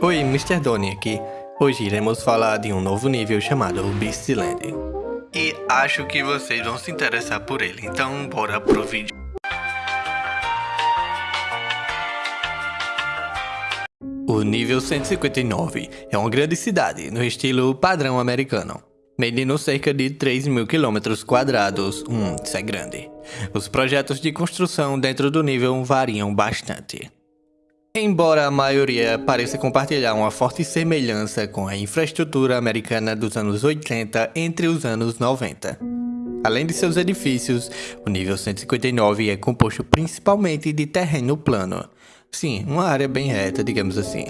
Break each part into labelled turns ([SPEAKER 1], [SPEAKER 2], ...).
[SPEAKER 1] Oi, Mr. Donnie aqui. Hoje iremos falar de um novo nível chamado Beastland. E acho que vocês vão se interessar por ele, então bora pro vídeo. O nível 159 é uma grande cidade no estilo padrão americano, medindo cerca de 3 mil quilômetros quadrados. Hum, isso é grande. Os projetos de construção dentro do nível variam bastante. Embora a maioria pareça compartilhar uma forte semelhança com a infraestrutura americana dos anos 80 entre os anos 90. Além de seus edifícios, o nível 159 é composto principalmente de terreno plano. Sim, uma área bem reta, digamos assim.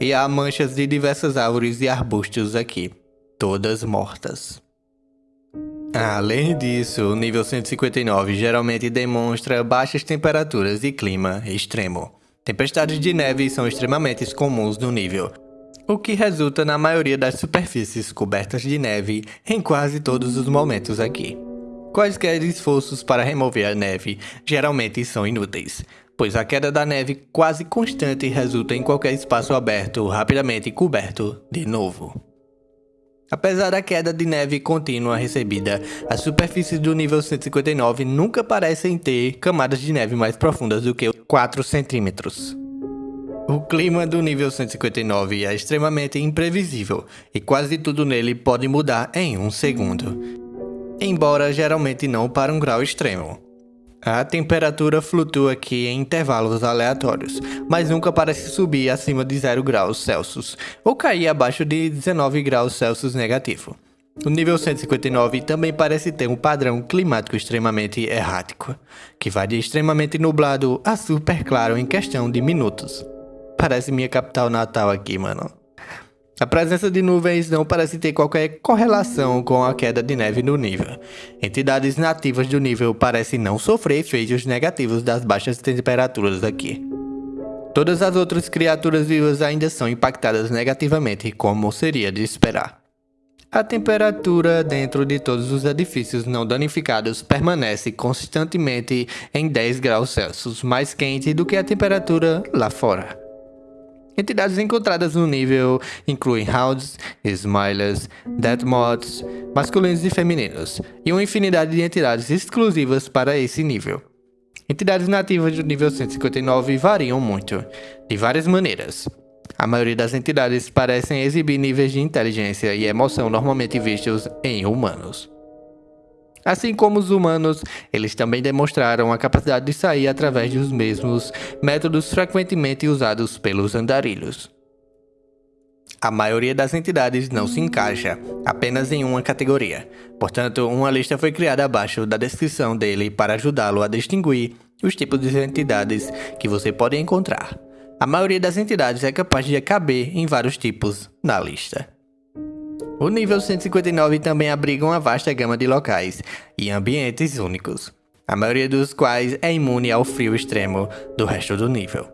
[SPEAKER 1] E há manchas de diversas árvores e arbustos aqui, todas mortas. Além disso, o nível 159 geralmente demonstra baixas temperaturas e clima extremo. Tempestades de neve são extremamente comuns no nível, o que resulta na maioria das superfícies cobertas de neve em quase todos os momentos aqui. Quaisquer esforços para remover a neve geralmente são inúteis, pois a queda da neve quase constante resulta em qualquer espaço aberto rapidamente coberto de novo. Apesar da queda de neve contínua recebida, as superfícies do nível 159 nunca parecem ter camadas de neve mais profundas do que 4 centímetros. O clima do nível 159 é extremamente imprevisível e quase tudo nele pode mudar em um segundo, embora geralmente não para um grau extremo. A temperatura flutua aqui em intervalos aleatórios, mas nunca parece subir acima de 0 graus Celsius ou cair abaixo de 19 graus Celsius negativo. O nível 159 também parece ter um padrão climático extremamente errático, que vai de extremamente nublado a super claro em questão de minutos. Parece minha capital natal aqui, mano. A presença de nuvens não parece ter qualquer correlação com a queda de neve no nível. Entidades nativas do nível parecem não sofrer efeitos negativos das baixas temperaturas aqui. Todas as outras criaturas vivas ainda são impactadas negativamente, como seria de esperar. A temperatura dentro de todos os edifícios não danificados permanece constantemente em 10 graus Celsius, mais quente do que a temperatura lá fora. Entidades encontradas no nível incluem Hounds, Smilers, Deathmoths, masculinos e femininos, e uma infinidade de entidades exclusivas para esse nível. Entidades nativas do nível 159 variam muito, de várias maneiras. A maioria das entidades parecem exibir níveis de inteligência e emoção normalmente vistos em humanos. Assim como os humanos, eles também demonstraram a capacidade de sair através dos mesmos métodos frequentemente usados pelos andarilhos. A maioria das entidades não se encaixa apenas em uma categoria, portanto, uma lista foi criada abaixo da descrição dele para ajudá-lo a distinguir os tipos de entidades que você pode encontrar. A maioria das entidades é capaz de caber em vários tipos na lista. O nível 159 também abriga uma vasta gama de locais e ambientes únicos, a maioria dos quais é imune ao frio extremo do resto do nível,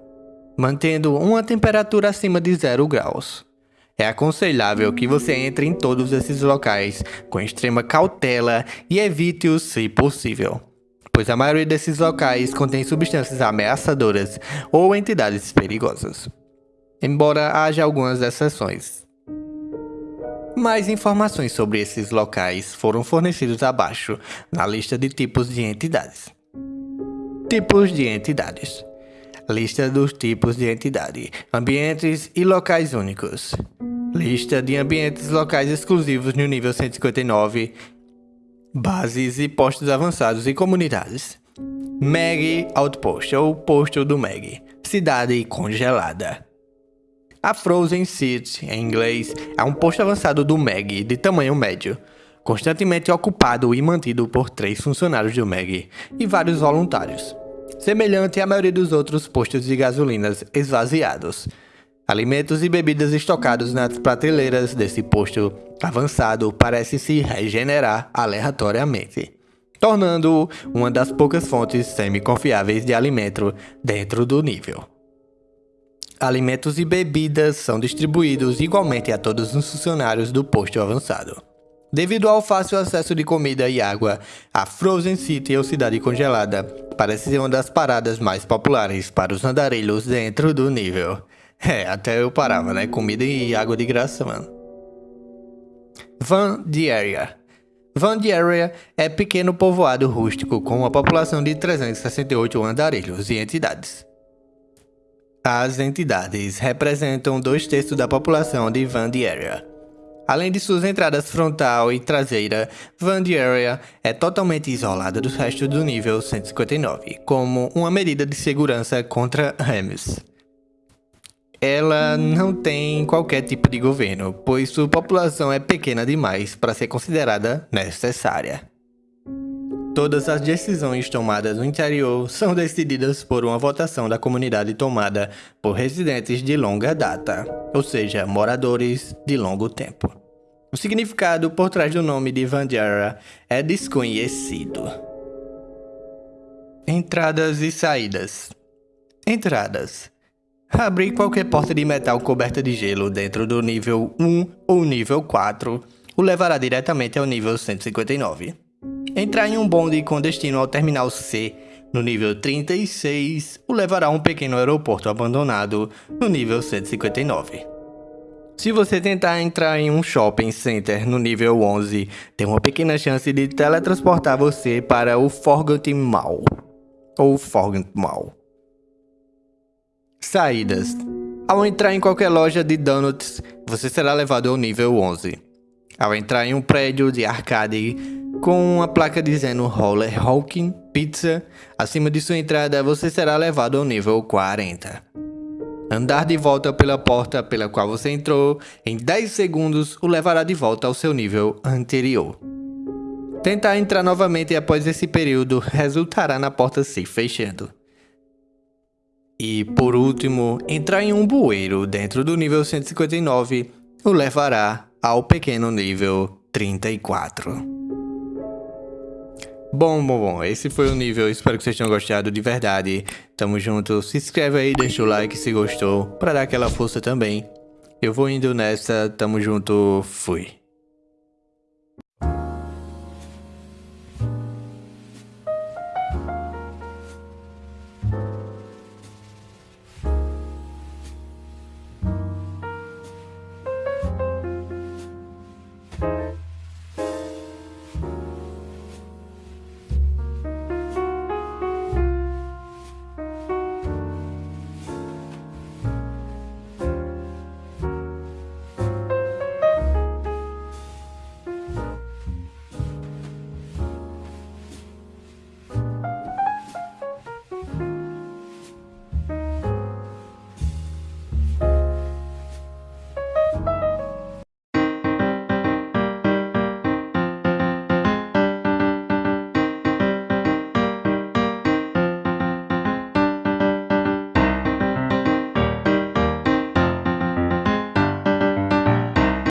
[SPEAKER 1] mantendo uma temperatura acima de 0 graus. É aconselhável que você entre em todos esses locais com extrema cautela e evite-os se possível, pois a maioria desses locais contém substâncias ameaçadoras ou entidades perigosas. Embora haja algumas exceções, mais informações sobre esses locais foram fornecidos abaixo, na lista de tipos de entidades. Tipos de entidades. Lista dos tipos de entidade, ambientes e locais únicos. Lista de ambientes locais exclusivos no nível 159, bases e postos avançados e comunidades. Meg Outpost ou Posto do Meg, cidade congelada. A Frozen City, em inglês, é um posto avançado do MEG de tamanho médio, constantemente ocupado e mantido por três funcionários do MEG e vários voluntários, semelhante à maioria dos outros postos de gasolinas esvaziados. Alimentos e bebidas estocados nas prateleiras desse posto avançado parecem se regenerar aleatoriamente, tornando-o uma das poucas fontes semi-confiáveis de alimento dentro do nível. Alimentos e bebidas são distribuídos igualmente a todos os funcionários do posto avançado. Devido ao fácil acesso de comida e água, a Frozen City ou Cidade Congelada parece ser uma das paradas mais populares para os andarilhos dentro do nível. É, até eu parava, né? Comida e água de graça, mano. Van Dieria. Van Dieria é pequeno povoado rústico com uma população de 368 andarilhos e entidades. As entidades representam dois terços da população de Van Dieria. Além de suas entradas frontal e traseira, Van Dieria é totalmente isolada dos restos do nível 159, como uma medida de segurança contra Remes. Ela não tem qualquer tipo de governo, pois sua população é pequena demais para ser considerada necessária. Todas as decisões tomadas no interior são decididas por uma votação da comunidade tomada por residentes de longa data, ou seja, moradores de longo tempo. O significado por trás do nome de Vandiara é desconhecido. Entradas e saídas. Entradas. Abrir qualquer porta de metal coberta de gelo dentro do nível 1 ou nível 4 o levará diretamente ao nível 159. Entrar em um bonde com destino ao terminal C no nível 36 o levará a um pequeno aeroporto abandonado no nível 159. Se você tentar entrar em um shopping center no nível 11, tem uma pequena chance de teletransportar você para o Forgotten Mall. Ou Forgotten Mall. Saídas. Ao entrar em qualquer loja de donuts, você será levado ao nível 11. Ao entrar em um prédio de arcade com uma placa dizendo Roller Hawking Pizza, acima de sua entrada você será levado ao nível 40. Andar de volta pela porta pela qual você entrou em 10 segundos o levará de volta ao seu nível anterior. Tentar entrar novamente após esse período resultará na porta se fechando. E por último, entrar em um bueiro dentro do nível 159 o levará ao pequeno nível 34. Bom, bom, bom, esse foi o nível, espero que vocês tenham gostado de verdade. Tamo junto, se inscreve aí, deixa o like se gostou, pra dar aquela força também. Eu vou indo nessa, tamo junto, fui.